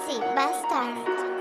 Betsy Bastard.